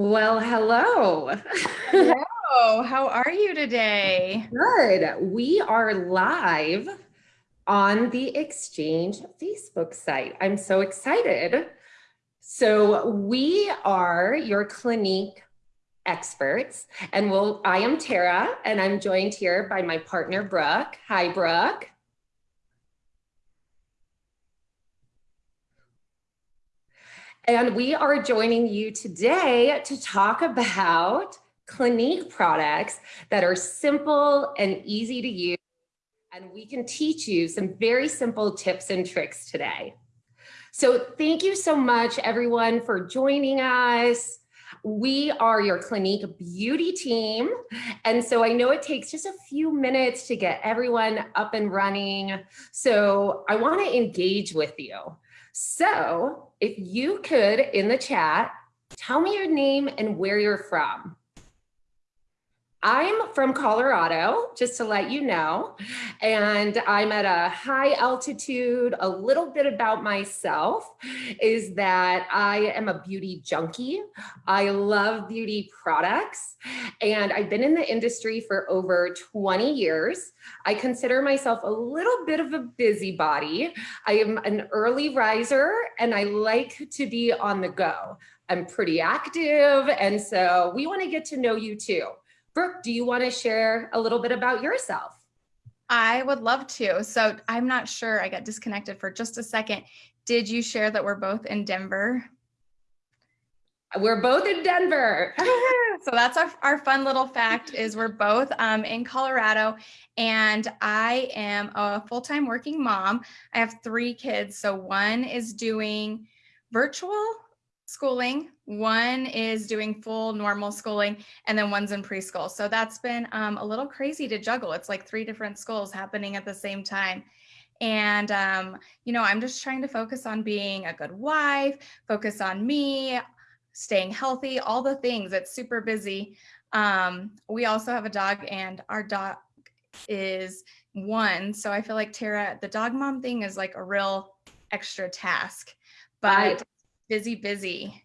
Well, hello. Hello, how are you today? Good. We are live on the Exchange Facebook site. I'm so excited. So we are your Clinique experts and we'll, I am Tara and I'm joined here by my partner, Brooke. Hi, Brooke. And we are joining you today to talk about Clinique products that are simple and easy to use. And we can teach you some very simple tips and tricks today. So thank you so much, everyone, for joining us. We are your Clinique beauty team. And so I know it takes just a few minutes to get everyone up and running. So I wanna engage with you. So if you could in the chat, tell me your name and where you're from. I'm from Colorado, just to let you know, and I'm at a high altitude. A little bit about myself is that I am a beauty junkie. I love beauty products, and I've been in the industry for over 20 years. I consider myself a little bit of a busybody. I am an early riser, and I like to be on the go. I'm pretty active, and so we want to get to know you too. Brooke, do you want to share a little bit about yourself? I would love to. So I'm not sure, I got disconnected for just a second. Did you share that we're both in Denver? We're both in Denver. so that's our, our fun little fact is we're both um, in Colorado and I am a full-time working mom. I have three kids. So one is doing virtual schooling, one is doing full normal schooling, and then one's in preschool. So that's been um, a little crazy to juggle. It's like three different schools happening at the same time. And, um, you know, I'm just trying to focus on being a good wife, focus on me, staying healthy, all the things. It's super busy. Um, we also have a dog and our dog is one. So I feel like Tara, the dog mom thing is like a real extra task, but busy, busy.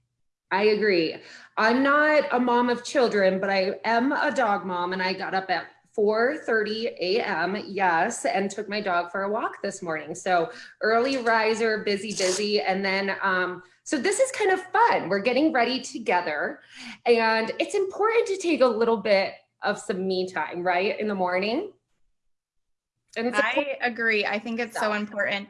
I agree. I'm not a mom of children, but I am a dog mom and I got up at 4.30 a.m. Yes, and took my dog for a walk this morning. So early riser, busy, busy. And then, um, so this is kind of fun. We're getting ready together and it's important to take a little bit of some me time, right? In the morning. And I agree. I think it's so important.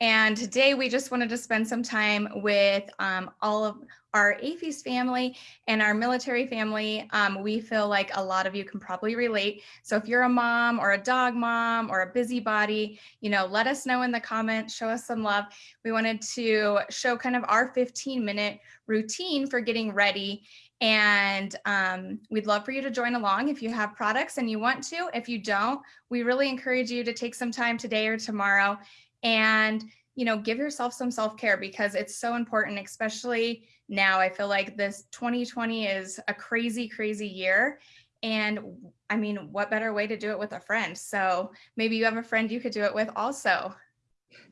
And today we just wanted to spend some time with um, all of our AAFES family and our military family. Um, we feel like a lot of you can probably relate. So if you're a mom or a dog mom or a busybody, you know, let us know in the comments, show us some love. We wanted to show kind of our 15 minute routine for getting ready and um, we'd love for you to join along if you have products and you want to. If you don't, we really encourage you to take some time today or tomorrow and you know give yourself some self-care because it's so important especially now i feel like this 2020 is a crazy crazy year and i mean what better way to do it with a friend so maybe you have a friend you could do it with also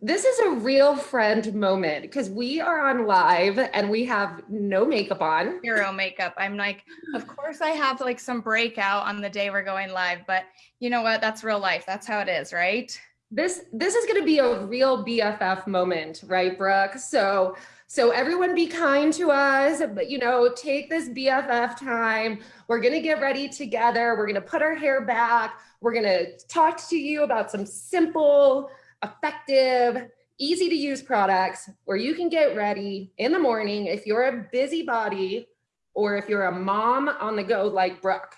this is a real friend moment because we are on live and we have no makeup on. Zero makeup. I'm like, of course I have like some breakout on the day we're going live, but you know what? That's real life. That's how it is, right? This this is going to be a real BFF moment, right, Brooke? So so everyone be kind to us, but you know, take this BFF time. We're going to get ready together. We're going to put our hair back. We're going to talk to you about some simple, effective, easy to use products where you can get ready in the morning if you're a busybody or if you're a mom on the go like Brooke.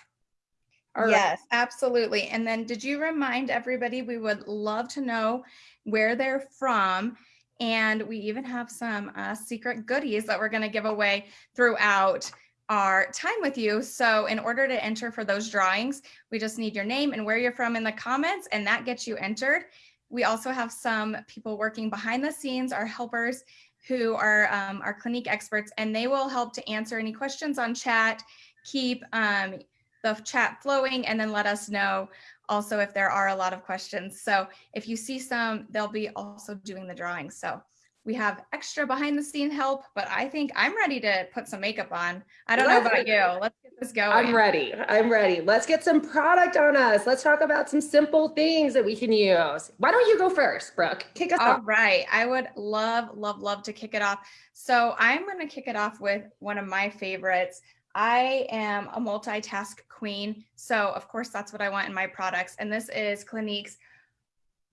All yes, right. absolutely. And then did you remind everybody we would love to know where they're from and we even have some uh, secret goodies that we're going to give away throughout our time with you. So in order to enter for those drawings, we just need your name and where you're from in the comments and that gets you entered. We also have some people working behind the scenes, our helpers who are um, our Clinique experts, and they will help to answer any questions on chat, keep um, the chat flowing and then let us know also if there are a lot of questions. So if you see some, they'll be also doing the drawing. So We have extra behind the scene help, but I think I'm ready to put some makeup on. I don't know about you. Let's get this going. I'm ready. I'm ready. Let's get some product on us. Let's talk about some simple things that we can use. Why don't you go first, Brooke? Kick us All off. right. I would love, love, love to kick it off. So I'm going to kick it off with one of my favorites. I am a multitask queen. So of course, that's what I want in my products. And this is Clinique's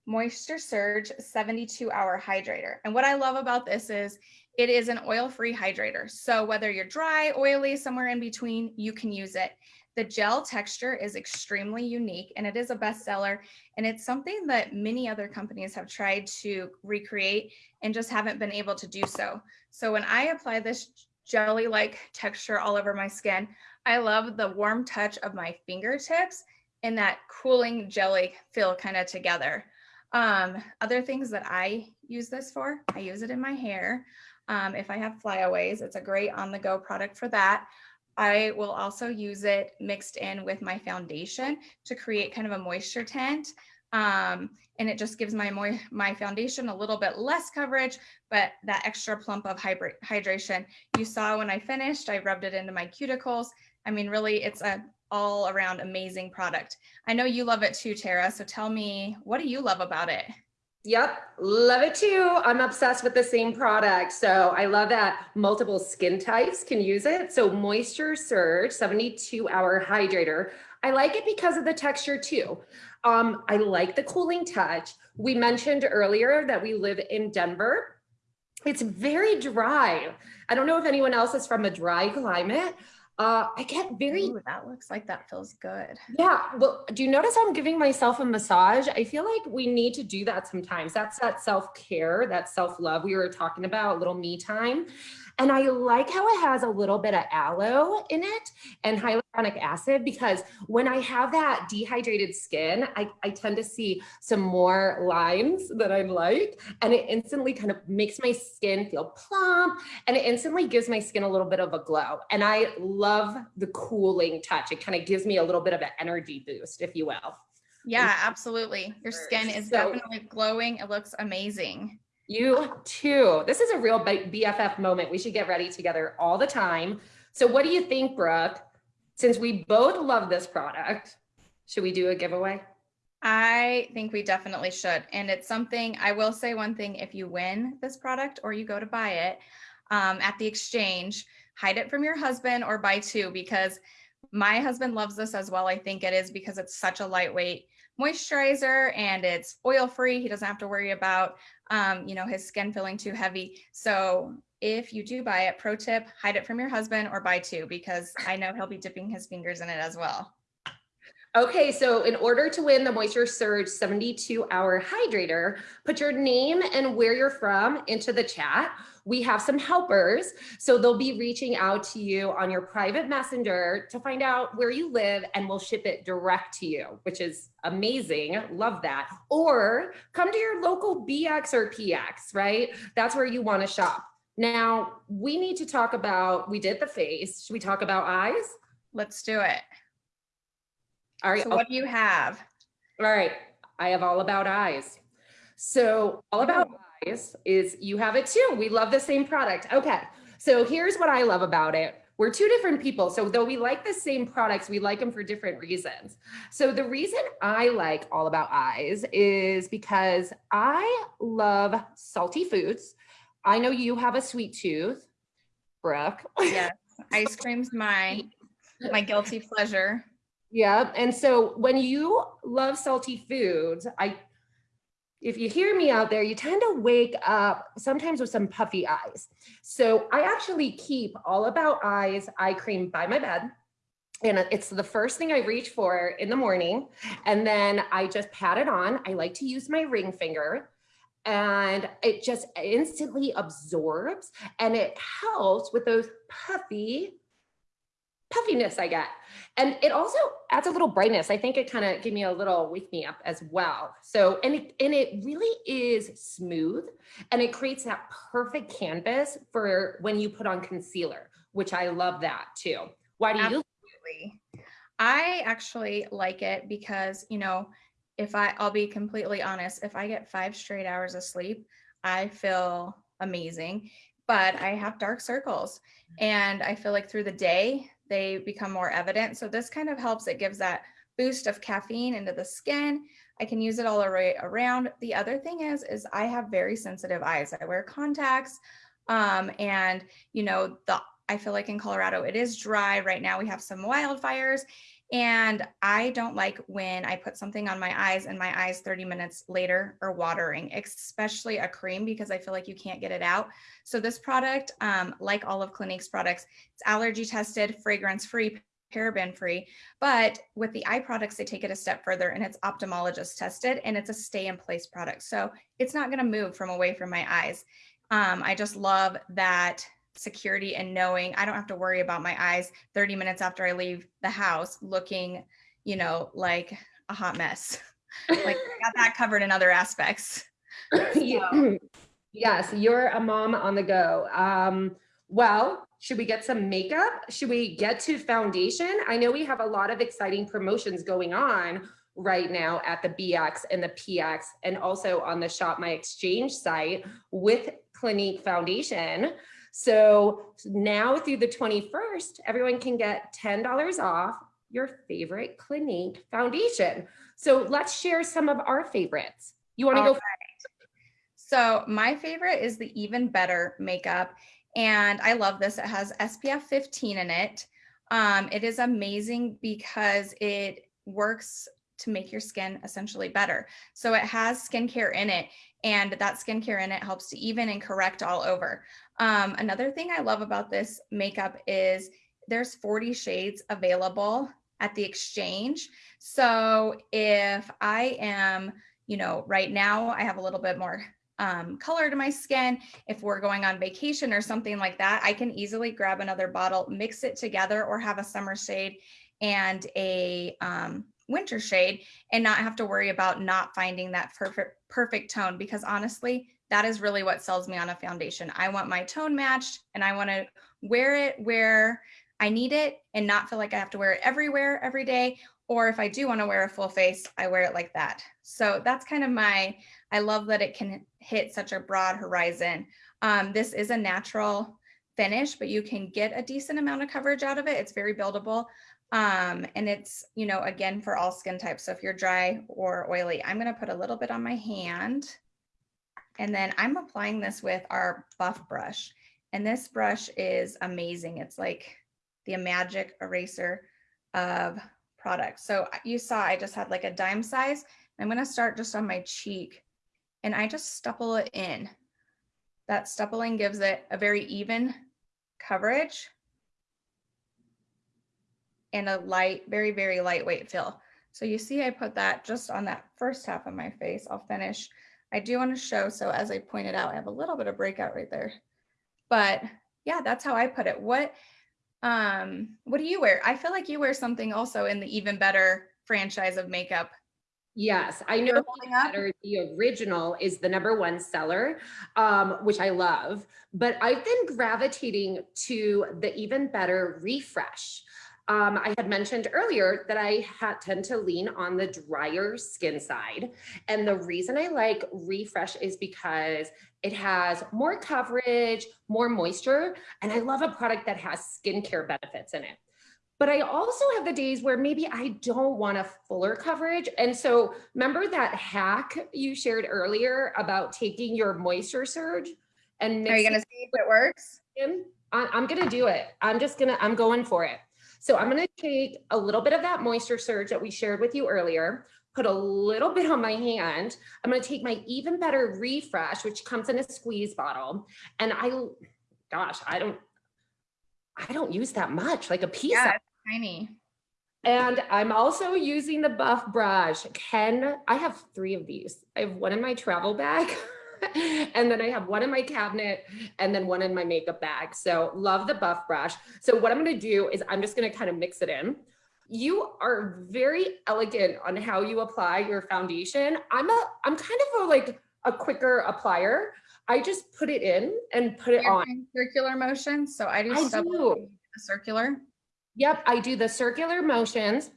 Moisture Surge 72 hour hydrator. And what I love about this is it is an oil-free hydrator. So whether you're dry, oily, somewhere in between, you can use it. The gel texture is extremely unique and it is a bestseller. And it's something that many other companies have tried to recreate and just haven't been able to do so. So when I apply this jelly-like texture all over my skin, I love the warm touch of my fingertips and that cooling jelly feel kind of together. Um, other things that I use this for, I use it in my hair. Um, if I have flyaways, it's a great on the go product for that. I will also use it mixed in with my foundation to create kind of a moisture tint. Um, and it just gives my my foundation a little bit less coverage, but that extra plump of hydration. You saw when I finished, I rubbed it into my cuticles. I mean, really, it's a all around amazing product. I know you love it too, Tara. So tell me, what do you love about it? Yep, love it too. I'm obsessed with the same product. So I love that multiple skin types can use it. So Moisture Surge 72 hour hydrator. I like it because of the texture too. Um, I like the cooling touch. We mentioned earlier that we live in Denver. It's very dry. I don't know if anyone else is from a dry climate, uh, I get very. Ooh, that looks like that feels good. Yeah. Well, do you notice I'm giving myself a massage? I feel like we need to do that sometimes. That's that self care, that self love we were talking about, a little me time. And I like how it has a little bit of aloe in it and hyaluronic acid because when I have that dehydrated skin, I, I tend to see some more lines that I like. And it instantly kind of makes my skin feel plump and it instantly gives my skin a little bit of a glow. And I love the cooling touch. It kind of gives me a little bit of an energy boost, if you will. Yeah, absolutely. Your skin is so, definitely glowing. It looks amazing. You too. This is a real BFF moment. We should get ready together all the time. So what do you think, Brooke? Since we both love this product, should we do a giveaway? I think we definitely should. And it's something, I will say one thing, if you win this product or you go to buy it um, at the exchange, hide it from your husband or buy two because my husband loves this as well. I think it is because it's such a lightweight moisturizer and it's oil free. He doesn't have to worry about, um, you know, his skin feeling too heavy. So if you do buy it, pro tip, hide it from your husband or buy two because I know he'll be dipping his fingers in it as well. Okay, so in order to win the Moisture Surge 72 hour hydrator, put your name and where you're from into the chat. We have some helpers, so they'll be reaching out to you on your private messenger to find out where you live and we'll ship it direct to you, which is amazing. Love that. Or come to your local BX or PX, right? That's where you wanna shop. Now, we need to talk about, we did the face. Should we talk about eyes? Let's do it. All right. So what do you have? All right. I have all about eyes. So all about eyes is you have it too. We love the same product. Okay. So here's what I love about it. We're two different people. So though we like the same products, we like them for different reasons. So the reason I like All About Eyes is because I love salty foods. I know you have a sweet tooth, Brooke. Yes, ice cream's my, my guilty pleasure. Yeah. And so when you love salty foods, I if you hear me out there, you tend to wake up sometimes with some puffy eyes. So I actually keep all about eyes eye cream by my bed. And it's the first thing I reach for in the morning. And then I just pat it on. I like to use my ring finger and it just instantly absorbs and it helps with those puffy puffiness I get. And it also adds a little brightness. I think it kind of gave me a little wake me up as well. So, and it, and it really is smooth and it creates that perfect canvas for when you put on concealer, which I love that too. Why do Absolutely. you? I actually like it because, you know, if I, I'll be completely honest, if I get five straight hours of sleep, I feel amazing, but I have dark circles and I feel like through the day, they become more evident. So this kind of helps. It gives that boost of caffeine into the skin. I can use it all around. The other thing is, is I have very sensitive eyes. I wear contacts um, and you know, the I feel like in Colorado, it is dry right now. We have some wildfires and I don't like when I put something on my eyes and my eyes 30 minutes later are watering, especially a cream because I feel like you can't get it out. So this product, um, like all of Clinique's products, it's allergy tested, fragrance free, paraben free, but with the eye products, they take it a step further and it's ophthalmologist tested and it's a stay in place product. So it's not gonna move from away from my eyes. Um, I just love that security and knowing I don't have to worry about my eyes 30 minutes after I leave the house looking, you know, like a hot mess. like I got that covered in other aspects. So. yes, you're a mom on the go. Um, well, should we get some makeup? Should we get to foundation? I know we have a lot of exciting promotions going on right now at the BX and the PX and also on the Shop My Exchange site with Clinique Foundation. So now through the 21st, everyone can get $10 off your favorite Clinique foundation. So let's share some of our favorites. You wanna All go? Right. So my favorite is the Even Better makeup. And I love this. It has SPF 15 in it. Um, it is amazing because it works to make your skin essentially better. So it has skincare in it and that skincare in it helps to even and correct all over. Um, another thing I love about this makeup is there's 40 shades available at the exchange. So if I am, you know, right now I have a little bit more um, color to my skin. If we're going on vacation or something like that, I can easily grab another bottle, mix it together or have a summer shade and a um, winter shade and not have to worry about not finding that perfect perfect tone because honestly that is really what sells me on a foundation. I want my tone matched and i want to wear it where i need it and not feel like i have to wear it everywhere every day. Or if i do want to wear a full face i wear it like that. So that's kind of my i love that it can hit such a broad horizon. Um, this is a natural finish but you can get a decent amount of coverage out of it. It's very buildable. Um, and it's, you know, again, for all skin types. So if you're dry or oily, I'm going to put a little bit on my hand. And then I'm applying this with our buff brush. And this brush is amazing. It's like the magic eraser of products. So you saw I just had like a dime size. I'm going to start just on my cheek and I just stipple it in. That stippling gives it a very even coverage and a light, very, very lightweight feel. So you see I put that just on that first half of my face. I'll finish. I do want to show, so as I pointed out, I have a little bit of breakout right there. But yeah, that's how I put it. What um what do you wear? I feel like you wear something also in the even better franchise of makeup. Yes, I know better, the original is the number one seller, um, which I love, but I've been gravitating to the even better refresh. Um, I had mentioned earlier that I had, tend to lean on the drier skin side. And the reason I like Refresh is because it has more coverage, more moisture, and I love a product that has skincare benefits in it. But I also have the days where maybe I don't want a fuller coverage. And so remember that hack you shared earlier about taking your moisture surge and Are you gonna see if it works? I'm gonna do it. I'm just gonna, I'm going for it. So I'm gonna take a little bit of that moisture surge that we shared with you earlier, put a little bit on my hand. I'm gonna take my even better refresh, which comes in a squeeze bottle. And I, gosh, I don't, I don't use that much, like a piece. Yeah, tiny. And I'm also using the Buff brush. Ken, I have three of these. I have one in my travel bag. and then I have one in my cabinet and then one in my makeup bag. So love the buff brush. So what I'm going to do is I'm just going to kind of mix it in. You are very elegant on how you apply your foundation. I'm a, I'm kind of a, like a quicker applier. I just put it in and put it You're on. Circular motion. So I do, I do. circular. Yep, I do the circular motions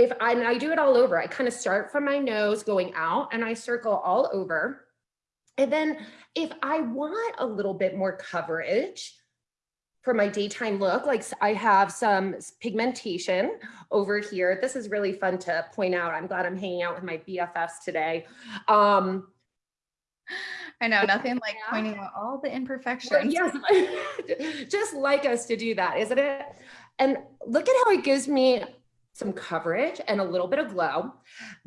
if I, and I do it all over, I kind of start from my nose going out and I circle all over. And then if I want a little bit more coverage, for my daytime look, like I have some pigmentation over here. This is really fun to point out. I'm glad I'm hanging out with my BFFs today. Um, I know nothing like yeah. pointing out all the imperfections. Yes, just like us to do that, isn't it? And look at how it gives me some coverage and a little bit of glow.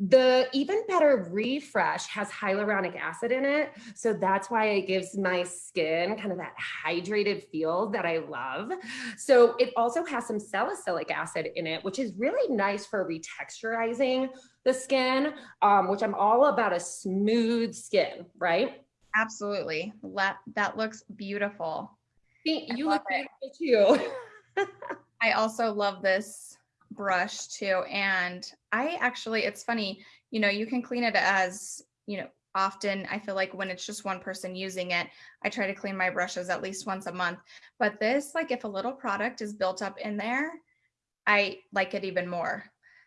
The Even Better Refresh has hyaluronic acid in it. So that's why it gives my skin kind of that hydrated feel that I love. So it also has some salicylic acid in it, which is really nice for retexturizing the skin, um, which I'm all about a smooth skin, right? Absolutely. That, that looks beautiful. You look beautiful too. I also love this brush too. And I actually, it's funny, you know, you can clean it as, you know, often I feel like when it's just one person using it, I try to clean my brushes at least once a month. But this, like if a little product is built up in there, I like it even more.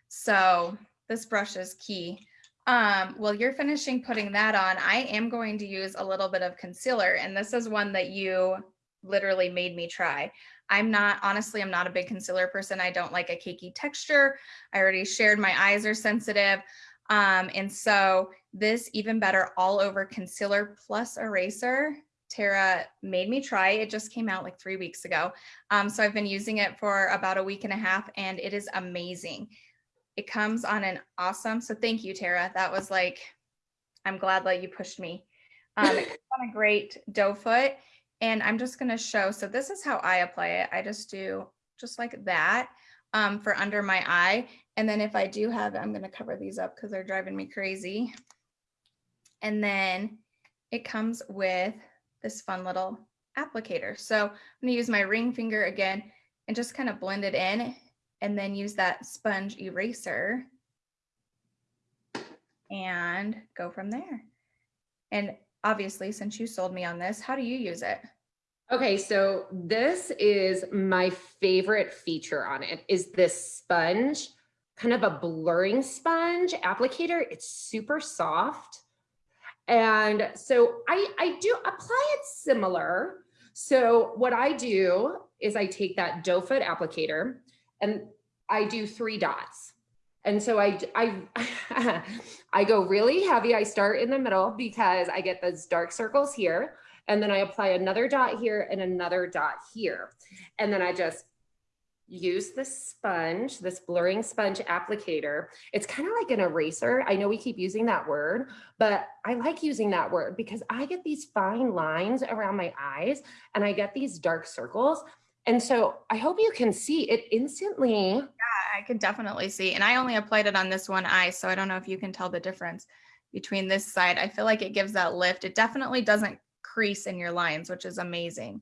So this brush is key. Um, well, you're finishing putting that on. I am going to use a little bit of concealer and this is one that you literally made me try. I'm not, honestly, I'm not a big concealer person. I don't like a cakey texture. I already shared my eyes are sensitive. Um, and so this even better all over concealer plus eraser, Tara made me try. It just came out like three weeks ago. Um, so I've been using it for about a week and a half and it is amazing. It comes on an awesome, so thank you, Tara. That was like, I'm glad that you pushed me. Um, on a great doe foot and I'm just gonna show, so this is how I apply it. I just do just like that um, for under my eye. And then if I do have I'm gonna cover these up because they're driving me crazy. And then it comes with this fun little applicator. So I'm gonna use my ring finger again and just kind of blend it in and then use that sponge eraser and go from there. And obviously, since you sold me on this, how do you use it? Okay, so this is my favorite feature on it is this sponge, kind of a blurring sponge applicator. It's super soft. And so I, I do apply it similar. So what I do is I take that doe foot applicator and I do three dots. And so I, I, I go really heavy. I start in the middle because I get those dark circles here. And then I apply another dot here and another dot here. And then I just use this sponge, this blurring sponge applicator. It's kind of like an eraser. I know we keep using that word, but I like using that word because I get these fine lines around my eyes and I get these dark circles. And so I hope you can see it instantly. Yeah, I can definitely see. And I only applied it on this one eye, so I don't know if you can tell the difference between this side. I feel like it gives that lift. It definitely doesn't crease in your lines, which is amazing.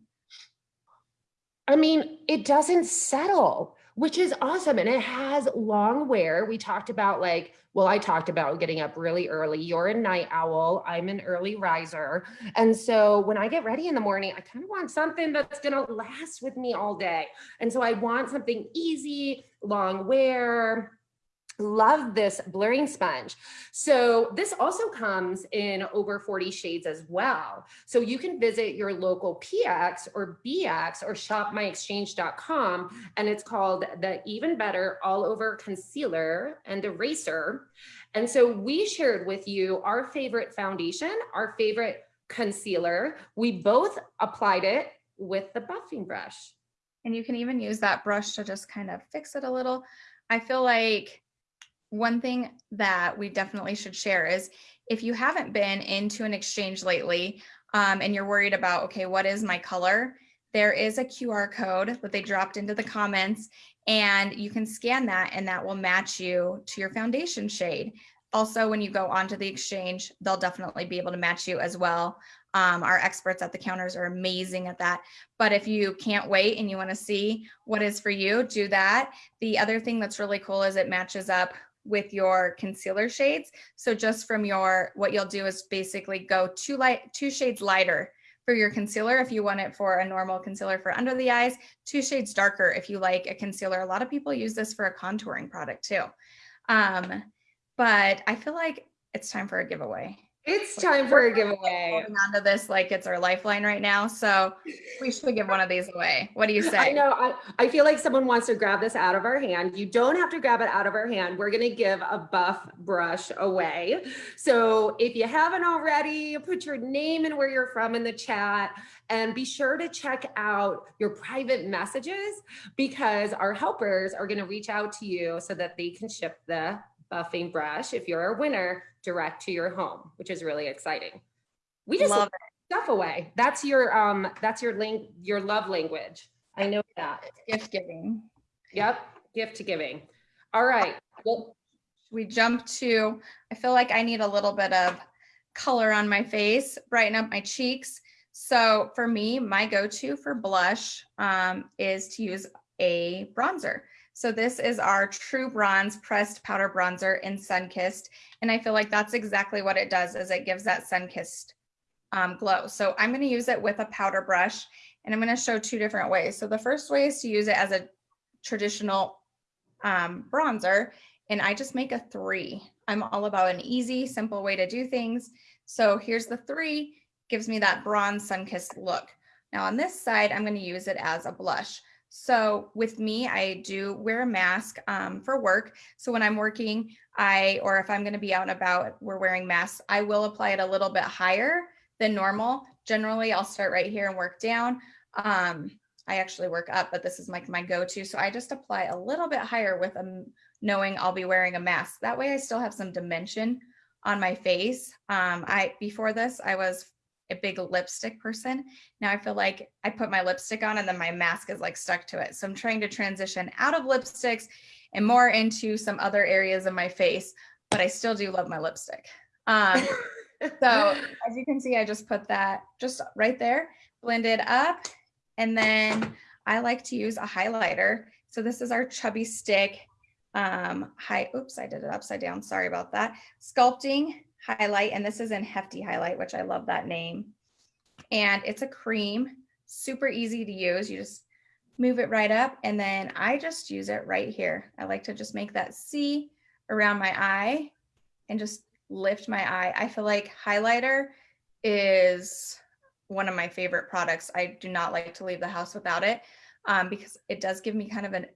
I mean, it doesn't settle, which is awesome. And it has long wear. We talked about like, well, I talked about getting up really early. You're a night owl. I'm an early riser. And so when I get ready in the morning, I kind of want something that's going to last with me all day. And so I want something easy, long wear, love this blurring sponge. So this also comes in over 40 shades as well. So you can visit your local PX or BX or shopmyexchange.com and it's called the Even Better All Over Concealer and Eraser. And so we shared with you our favorite foundation, our favorite concealer. We both applied it with the buffing brush. And you can even use that brush to just kind of fix it a little. I feel like one thing that we definitely should share is if you haven't been into an exchange lately um, and you're worried about, okay, what is my color? There is a QR code that they dropped into the comments and you can scan that and that will match you to your foundation shade. Also, when you go onto the exchange, they'll definitely be able to match you as well. Um, our experts at the counters are amazing at that. But if you can't wait and you want to see what is for you, do that. The other thing that's really cool is it matches up with your concealer shades. So just from your, what you'll do is basically go two light, two shades lighter for your concealer if you want it for a normal concealer for under the eyes, two shades darker if you like a concealer. A lot of people use this for a contouring product too. Um, but I feel like it's time for a giveaway. It's time for a giveaway. Holding on to this like it's our lifeline right now. So we should give one of these away. What do you say? I know. I, I feel like someone wants to grab this out of our hand. You don't have to grab it out of our hand. We're going to give a buff brush away. So if you haven't already, put your name and where you're from in the chat and be sure to check out your private messages because our helpers are going to reach out to you so that they can ship the buffing brush if you're a winner direct to your home, which is really exciting. We just love stuff away. That's your um that's your link your love language. I know that. Gift giving. Yep, gift to giving. All right. Well, we jump to I feel like I need a little bit of color on my face, brighten up my cheeks. So for me, my go-to for blush um, is to use a bronzer. So this is our True Bronze Pressed Powder Bronzer in Sunkissed. And I feel like that's exactly what it does is it gives that sun-kissed um, glow. So I'm gonna use it with a powder brush and I'm gonna show two different ways. So the first way is to use it as a traditional um, bronzer and I just make a three. I'm all about an easy, simple way to do things. So here's the three, gives me that bronze sun-kissed look. Now on this side, I'm gonna use it as a blush. So with me, I do wear a mask um, for work. So when I'm working, I, or if I'm going to be out and about, we're wearing masks, I will apply it a little bit higher than normal. Generally, I'll start right here and work down. Um, I actually work up, but this is like my, my go-to. So I just apply a little bit higher with a, knowing I'll be wearing a mask. That way I still have some dimension on my face. Um, I Before this, I was a big lipstick person. Now I feel like I put my lipstick on and then my mask is like stuck to it. So I'm trying to transition out of lipsticks and more into some other areas of my face, but I still do love my lipstick. Um, so as you can see, I just put that just right there, blended up. And then I like to use a highlighter. So this is our chubby stick. Um, hi, oops, I did it upside down. Sorry about that. Sculpting highlight, and this is in Hefty Highlight, which I love that name. And it's a cream, super easy to use. You just move it right up, and then I just use it right here. I like to just make that C around my eye and just lift my eye. I feel like highlighter is one of my favorite products. I do not like to leave the house without it um, because it does give me kind of an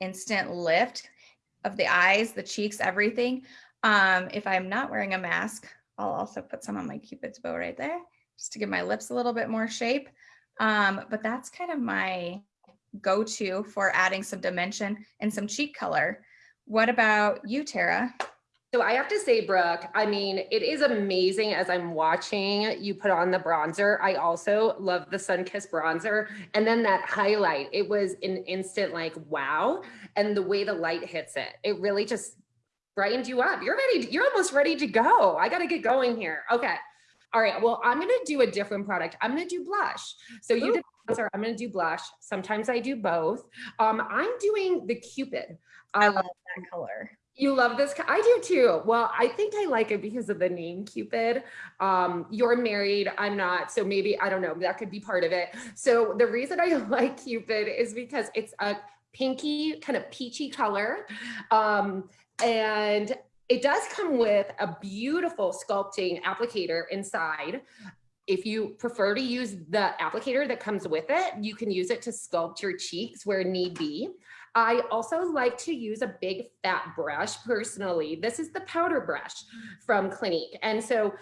instant lift of the eyes, the cheeks, everything. Um, if I'm not wearing a mask, I'll also put some on my cupid's bow right there just to give my lips a little bit more shape. Um, but that's kind of my go-to for adding some dimension and some cheek color. What about you, Tara? So I have to say, Brooke, I mean, it is amazing as I'm watching you put on the bronzer. I also love the sun kiss bronzer. And then that highlight, it was an instant like, wow. And the way the light hits it, it really just brightened you up. You're ready. You're almost ready to go. I got to get going here. Okay. All right. Well, I'm going to do a different product. I'm going to do blush. So you Ooh. did bronzer. I'm going to do blush. Sometimes I do both. Um, I'm doing the Cupid. Um, I love that color. You love this? I do too. Well, I think I like it because of the name Cupid. Um, you're married, I'm not. So maybe, I don't know, that could be part of it. So the reason I like Cupid is because it's a pinky kind of peachy color. Um, and it does come with a beautiful sculpting applicator inside. If you prefer to use the applicator that comes with it, you can use it to sculpt your cheeks where need be. I also like to use a big fat brush personally. This is the powder brush from Clinique. And so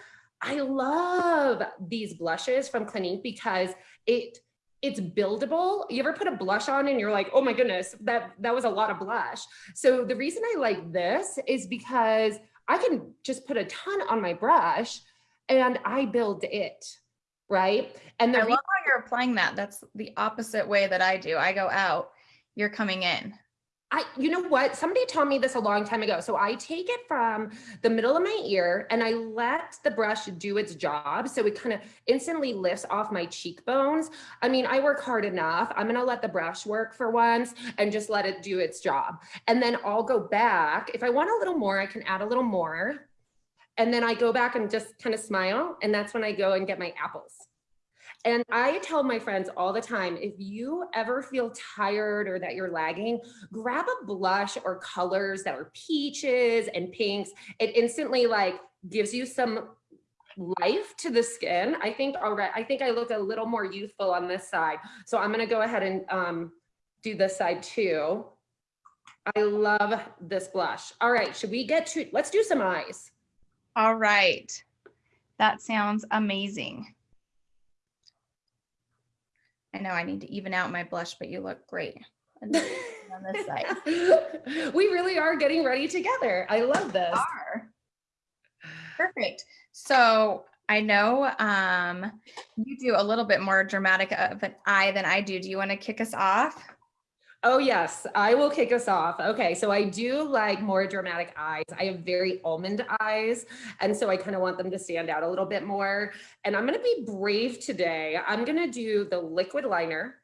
I love these blushes from Clinique because it it's buildable. You ever put a blush on and you're like, oh my goodness, that, that was a lot of blush. So the reason I like this is because I can just put a ton on my brush and I build it, right? And the I love how you're applying that. That's the opposite way that I do. I go out, you're coming in. I, you know what? Somebody told me this a long time ago. So I take it from the middle of my ear and I let the brush do its job. So it kind of instantly lifts off my cheekbones. I mean, I work hard enough. I'm to let the brush work for once and just let it do its job. And then I'll go back. If I want a little more, I can add a little more. And then I go back and just kind of smile. And that's when I go and get my apples. And I tell my friends all the time, if you ever feel tired or that you're lagging, grab a blush or colors that are peaches and pinks. It instantly like gives you some life to the skin. I think already, I think I look a little more youthful on this side. So I'm gonna go ahead and um, do this side too. I love this blush. All right, should we get to, let's do some eyes. All right. That sounds amazing. I know I need to even out my blush, but you look great on this side. we really are getting ready together. I love this. Are. Perfect. So I know um, you do a little bit more dramatic of an eye than I do. Do you want to kick us off? Oh yes, I will kick us off. Okay, so I do like more dramatic eyes. I have very almond eyes, and so I kind of want them to stand out a little bit more. And I'm gonna be brave today. I'm gonna do the liquid liner.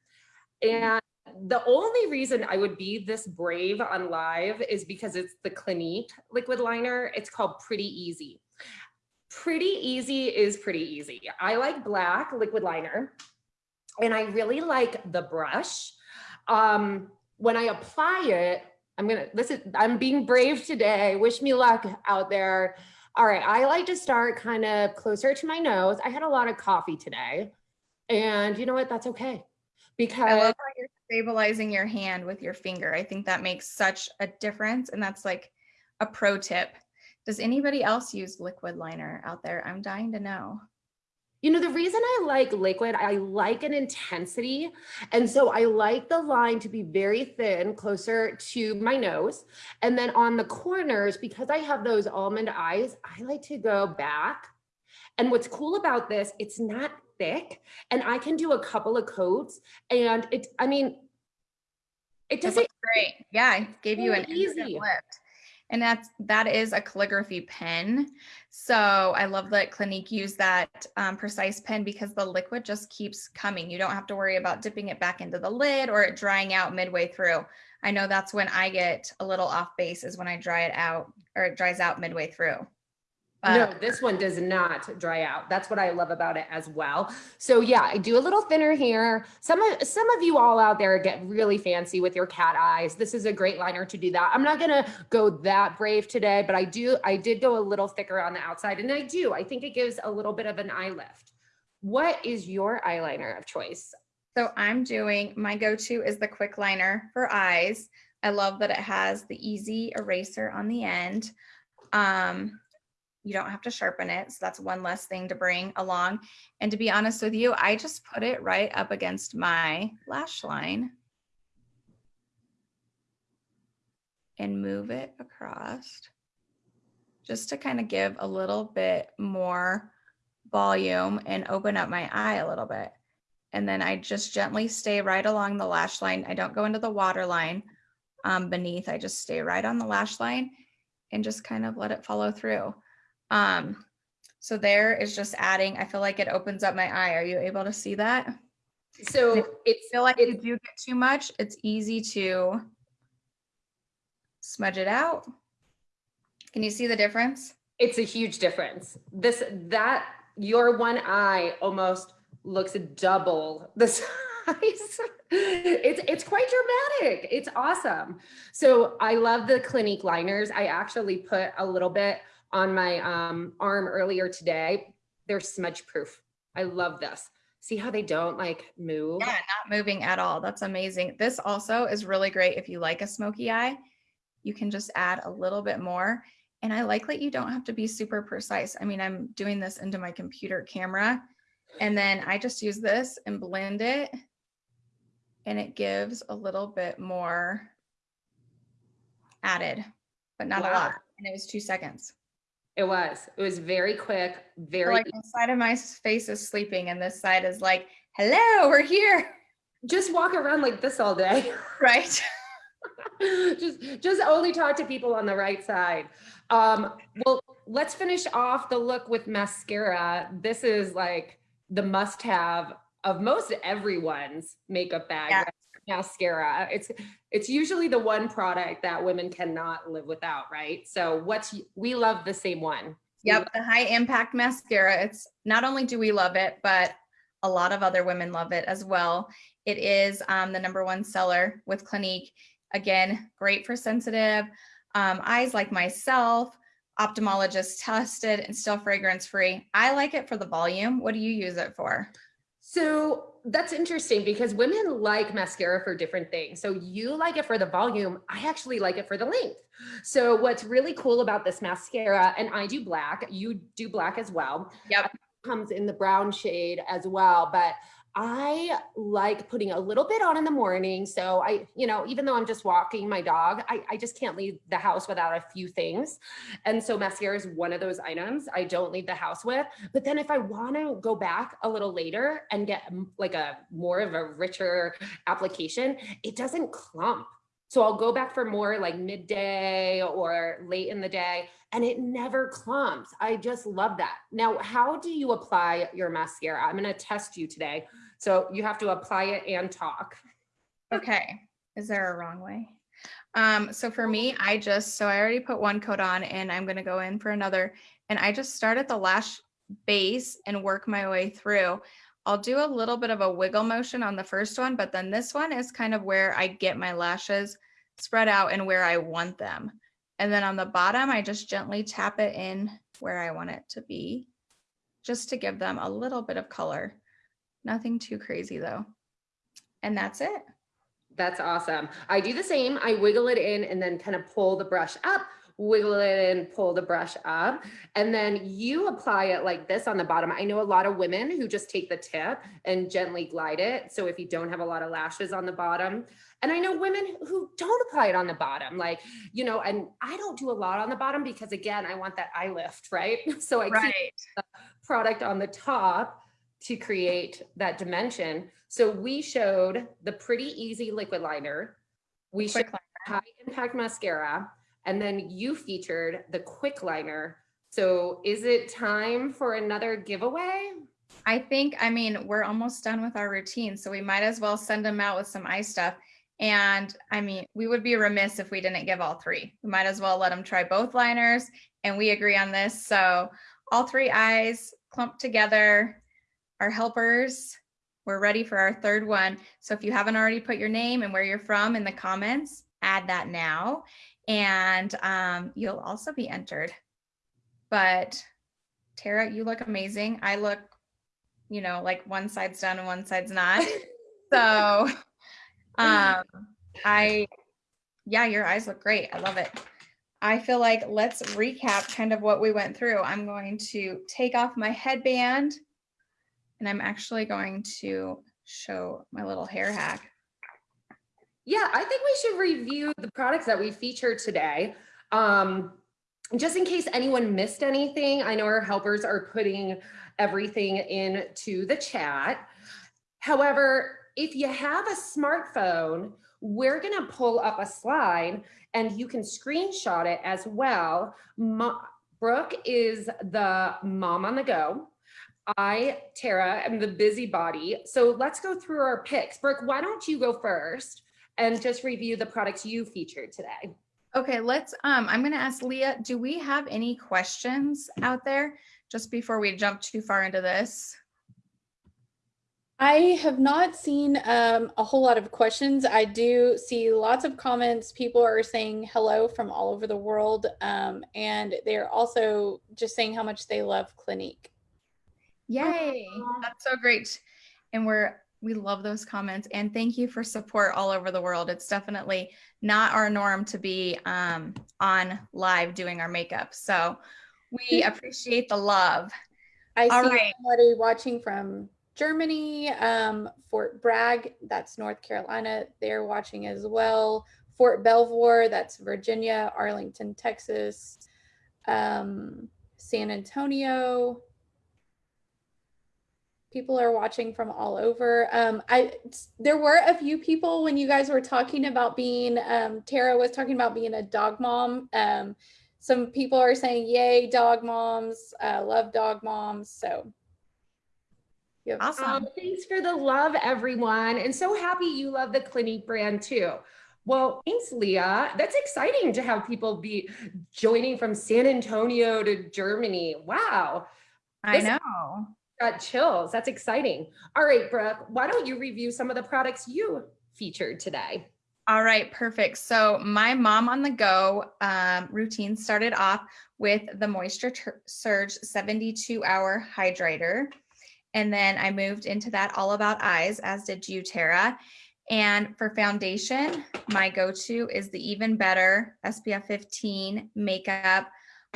And the only reason I would be this brave on live is because it's the Clinique liquid liner. It's called Pretty Easy. Pretty Easy is pretty easy. I like black liquid liner, and I really like the brush um, when I apply it, I'm gonna, this is, I'm being brave today. Wish me luck out there. All right, I like to start kind of closer to my nose. I had a lot of coffee today and you know what, that's okay. Because I love how you're stabilizing your hand with your finger. I think that makes such a difference. And that's like a pro tip. Does anybody else use liquid liner out there? I'm dying to know. You know, the reason I like liquid, I like an intensity. And so I like the line to be very thin, closer to my nose. And then on the corners, because I have those almond eyes, I like to go back. And what's cool about this, it's not thick and I can do a couple of coats and it, I mean, it doesn't great. Yeah, I gave you an easy lift and that's that is a calligraphy pen. So I love that Clinique used that um, precise pen because the liquid just keeps coming. You don't have to worry about dipping it back into the lid or it drying out midway through. I know that's when I get a little off base is when I dry it out or it dries out midway through. No, this one does not dry out. That's what I love about it as well. So yeah, I do a little thinner here. Some of some of you all out there get really fancy with your cat eyes. This is a great liner to do that. I'm not gonna go that brave today, but I do I did go a little thicker on the outside and I do. I think it gives a little bit of an eye lift. What is your eyeliner of choice? So I'm doing, my go-to is the quick liner for eyes. I love that it has the easy eraser on the end. Um, you don't have to sharpen it. So that's one less thing to bring along. And to be honest with you, I just put it right up against my lash line and move it across just to kind of give a little bit more volume and open up my eye a little bit. And then I just gently stay right along the lash line. I don't go into the water line um, beneath. I just stay right on the lash line and just kind of let it follow through. Um, so there is just adding, I feel like it opens up my eye. Are you able to see that? So it's feel like if you do get too much, it's easy to smudge it out. Can you see the difference? It's a huge difference. This, that, your one eye almost looks double the size. it's it's quite dramatic. It's awesome. So I love the Clinique liners. I actually put a little bit on my um, arm earlier today. They're smudge proof. I love this. See how they don't like move? Yeah, not moving at all. That's amazing. This also is really great if you like a smoky eye. You can just add a little bit more. And I like that you don't have to be super precise. I mean, I'm doing this into my computer camera and then I just use this and blend it and it gives a little bit more added, but not wow. a lot. And it was two seconds. It was. It was very quick, very like the side of my face is sleeping and this side is like, hello, we're here. Just walk around like this all day. Right. just just only talk to people on the right side. Um, well, let's finish off the look with mascara. This is like the must have of most everyone's makeup bag. Yeah mascara. It's it's usually the one product that women cannot live without, right? So what's we love the same one. Yep, the high impact mascara. It's not only do we love it, but a lot of other women love it as well. It is um, the number one seller with Clinique. Again, great for sensitive um, eyes like myself. ophthalmologist tested and still fragrance free. I like it for the volume. What do you use it for? So that's interesting because women like mascara for different things. So you like it for the volume. I actually like it for the length. So what's really cool about this mascara, and I do black, you do black as well. Yep. Comes in the brown shade as well, but I like putting a little bit on in the morning. So I, you know, even though I'm just walking my dog, I, I just can't leave the house without a few things. And so mascara is one of those items I don't leave the house with. But then if I want to go back a little later and get mm, like a more of a richer application, it doesn't clump. So I'll go back for more like midday or late in the day and it never clumps. I just love that. Now, how do you apply your mascara? I'm going to test you today. So you have to apply it and talk. Okay. Is there a wrong way? Um, so for me, I just, so I already put one coat on and I'm going to go in for another. And I just start at the lash base and work my way through. I'll do a little bit of a wiggle motion on the first one, but then this one is kind of where I get my lashes spread out and where I want them. And then on the bottom, I just gently tap it in where I want it to be, just to give them a little bit of color. Nothing too crazy though. And that's it. That's awesome. I do the same. I wiggle it in and then kind of pull the brush up, wiggle it in, pull the brush up, and then you apply it like this on the bottom. I know a lot of women who just take the tip and gently glide it. So if you don't have a lot of lashes on the bottom, and I know women who don't apply it on the bottom, like, you know, and I don't do a lot on the bottom because again, I want that eye lift, right? So I right. keep the product on the top to create that dimension. So we showed the pretty easy liquid liner. We Quick showed liner. high impact mascara, and then you featured the quick liner. So is it time for another giveaway? I think, I mean, we're almost done with our routine, so we might as well send them out with some eye stuff. And I mean, we would be remiss if we didn't give all three. We might as well let them try both liners and we agree on this. So all three eyes clumped together, our helpers. We're ready for our third one. So if you haven't already put your name and where you're from in the comments, add that now. And um, you'll also be entered. But Tara, you look amazing. I look, you know, like one side's done and one side's not. So um, I, yeah, your eyes look great. I love it. I feel like let's recap kind of what we went through. I'm going to take off my headband and I'm actually going to show my little hair hack. Yeah, I think we should review the products that we featured today. Um, just in case anyone missed anything, I know our helpers are putting everything into the chat. However, if you have a smartphone, we're gonna pull up a slide and you can screenshot it as well. Mo Brooke is the mom on the go. I, Tara, am the busybody. So let's go through our picks. Brooke, why don't you go first and just review the products you featured today? Okay, let's, um, I'm gonna ask Leah, do we have any questions out there just before we jump too far into this? I have not seen um, a whole lot of questions. I do see lots of comments. People are saying hello from all over the world. Um, and they're also just saying how much they love Clinique. Yay, that's so great. And we're, we love those comments and thank you for support all over the world. It's definitely not our norm to be um, on live doing our makeup. So we appreciate the love. I All see right. somebody watching from Germany, um, Fort Bragg, that's North Carolina, they're watching as well. Fort Belvoir, that's Virginia, Arlington, Texas, um, San Antonio. People are watching from all over. Um, I there were a few people when you guys were talking about being um, Tara was talking about being a dog mom. Um, some people are saying, "Yay, dog moms! Uh, love dog moms." So Yep. Awesome. Um, thanks for the love, everyone. And so happy you love the Clinique brand too. Well, thanks, Leah. That's exciting to have people be joining from San Antonio to Germany. Wow. I This- know. Got chills. That's exciting. All right, Brooke, why don't you review some of the products you featured today? All right, perfect. So my mom on the go um, routine started off with the Moisture Surge 72 hour hydrator. And then I moved into that All About Eyes, as did you, Tara. And for foundation, my go-to is the Even Better SPF 15 makeup.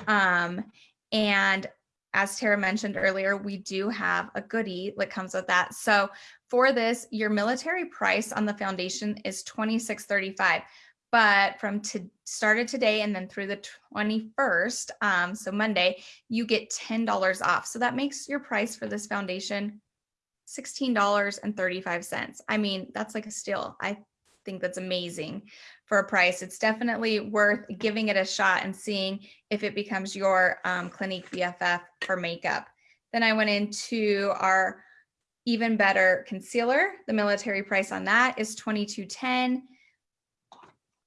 Um, and as Tara mentioned earlier, we do have a goodie that comes with that. So for this, your military price on the foundation is $26.35. But from to started today and then through the 21st, um, so Monday, you get $10 off. So that makes your price for this foundation $16.35. I mean, that's like a steal. I think that's amazing for a price. It's definitely worth giving it a shot and seeing if it becomes your um, Clinique BFF for makeup. Then I went into our even better concealer. The military price on that is 22.10.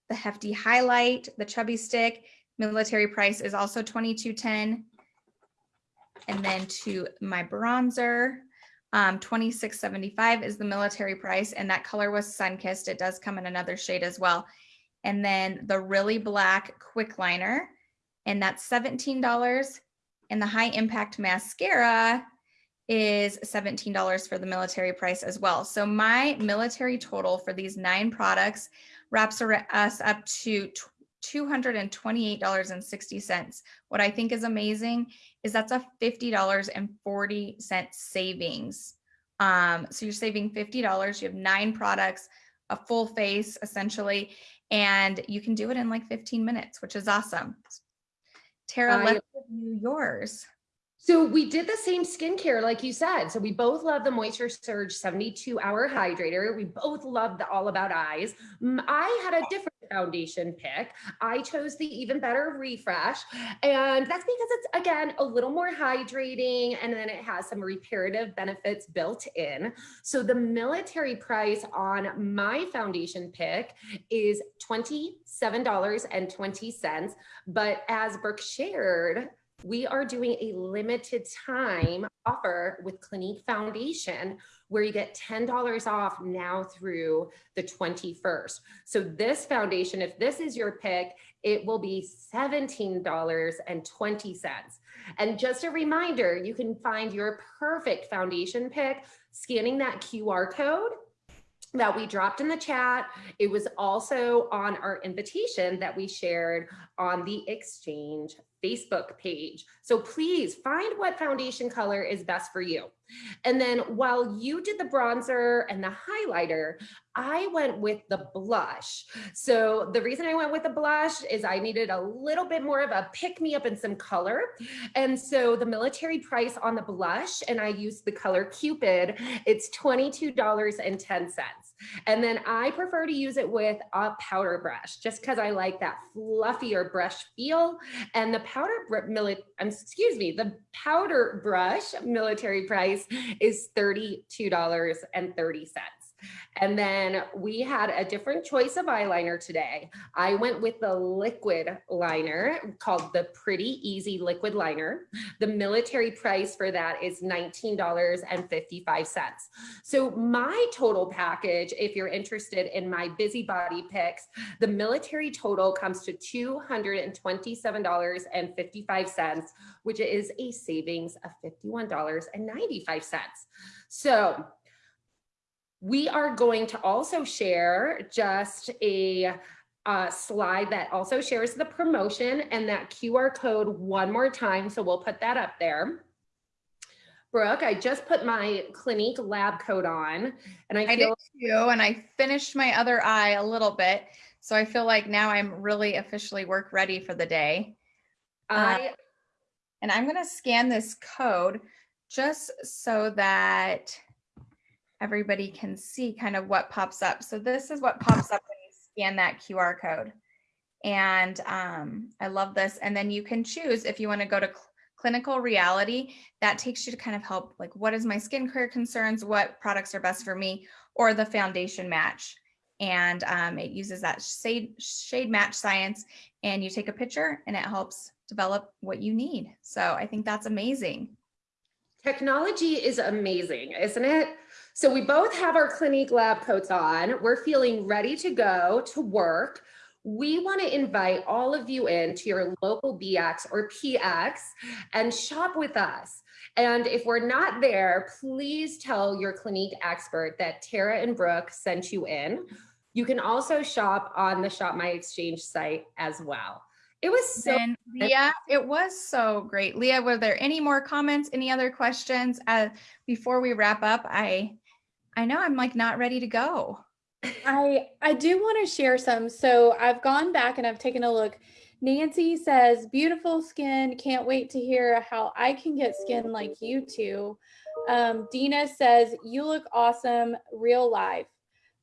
The hefty highlight, the chubby stick, military price is also 22.10. And then to my bronzer, um, 26.75 is the military price, and that color was sun-kissed. It does come in another shade as well. And then the really black quick liner, and that's $17. And the high impact mascara is $17 for the military price as well. So my military total for these nine products wraps us up to $228.60. What I think is amazing is that's a $50.40 savings. Um, so you're saving $50. You have nine products, a full face essentially, and you can do it in like 15 minutes, which is awesome. Tara, I- let's give you yours. So we did the same skincare, like you said. So we both love the Moisture Surge 72 hour hydrator. We both love the All About Eyes. I had a different foundation pick. I chose the Even Better Refresh. And that's because it's, again, a little more hydrating and then it has some reparative benefits built in. So the military price on my foundation pick is $27.20. But as Brooke shared, we are doing a limited time offer with Clinique Foundation where you get $10 off now through the 21st. So this foundation, if this is your pick, it will be $17.20. And just a reminder, you can find your perfect foundation pick scanning that QR code that we dropped in the chat. It was also on our invitation that we shared on the Exchange Facebook page. So please find what foundation color is best for you. And then while you did the bronzer and the highlighter, I went with the blush. So the reason I went with the blush is I needed a little bit more of a pick me up and some color. And so the military price on the blush, and I used the color Cupid, it's $22.10. And then I prefer to use it with a powder brush just because I like that fluffier brush feel. And the powder, excuse me, the powder brush military price is $32.30. And then we had a different choice of eyeliner today. I went with the liquid liner called the Pretty Easy Liquid Liner. The military price for that is $19.55. So my total package, if you're interested in my busybody picks, the military total comes to $227.55, which is a savings of $51.95. So we are going to also share just a uh, slide that also shares the promotion and that QR code one more time. So we'll put that up there. Brooke, I just put my Clinique lab coat on and I I did feel too, and I finished my other eye a little bit. So I feel like now I'm really officially work ready for the day. I And I'm gonna scan this code just so that everybody can see kind of what pops up. So this is what pops up when you scan that QR code. And um, I love this. And then you can choose if you want to go to cl- clinical reality, that takes you to kind of help like what is my skincare concerns, what products are best for me, or the foundation match. And um, it uses that shade, shade match science and you take a picture and it helps develop what you need. So I think that's amazing. Technology is amazing, isn't it? So we both have our Clinique lab coats on. We're feeling ready to go to work. we want to invite all of you in to your local BX or PX and shop with us. And if we're not there, please tell your Clinique expert that Tara and Brooke sent you in. You can also shop on the Shop My Exchange site as well. It was so Leah, it was so great. Leah, were there any more comments, any other questions? Uh, before we wrap up, I, I know I'm like not ready to go. I I do want to share some. So I've gone back and I've taken a look. Nancy says, beautiful skin. Can't wait to hear how I can get skin like you two. Um, Dina says, you look awesome, real life.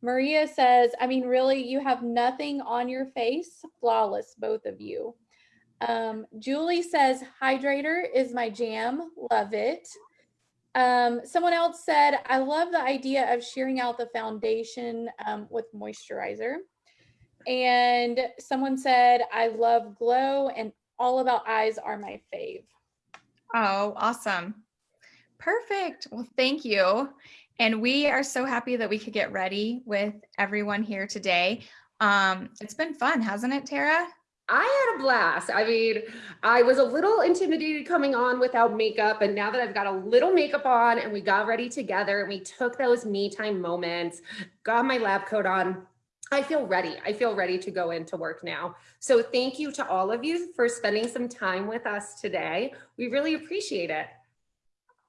Maria says, I mean, really, you have nothing on your face. Flawless, both of you. Um, Julie says, hydrator is my jam. Love it. Um, someone else said, I love the idea of shearing out the foundation um, with moisturizer. And someone said, I love glow and all about eyes are my fave. Oh, awesome. Perfect. Well, thank you. And we are so happy that we could get ready with everyone here today. Um, it's been fun, hasn't it, Tara? I had a blast. I mean, I was a little intimidated coming on without makeup, and now that I've got a little makeup on and we got ready together and we took those me time moments, got my lab coat on, I feel ready. I feel ready to go into work now. So thank you to all of you for spending some time with us today. We really appreciate it.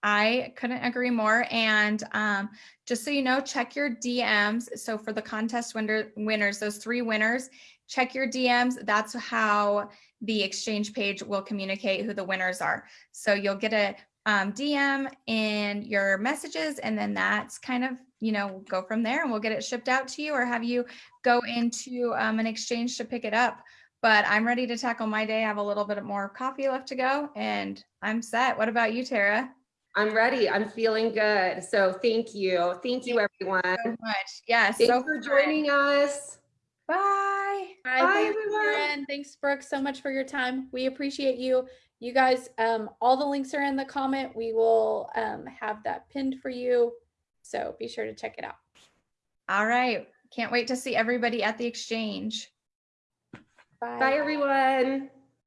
I couldn't agree more. And um, just so you know, check your DMs. So for the contest winner, winners, those three winners, check your DMs. That's how the exchange page will communicate who the winners are. So you'll get a um, DM in your messages and then that's kind of, you know, go from there and we'll get it shipped out to you or have you go into um, an exchange to pick it up. But I'm ready to tackle my day. I have a little bit more coffee left to go and I'm set. What about you, Tara? I'm ready. I'm feeling good. So thank you. Thank you, everyone. so much. Yes. Thanks so for fun. joining us. Bye. Bye, Bye, thanks, everyone. Thanks, Brooke, so much for your time. We appreciate you. You guys, um, all the links are in the comment. We will um, have that pinned for you. So be sure to check it out. All right. Can't wait to see everybody at the exchange. Bye, everyone.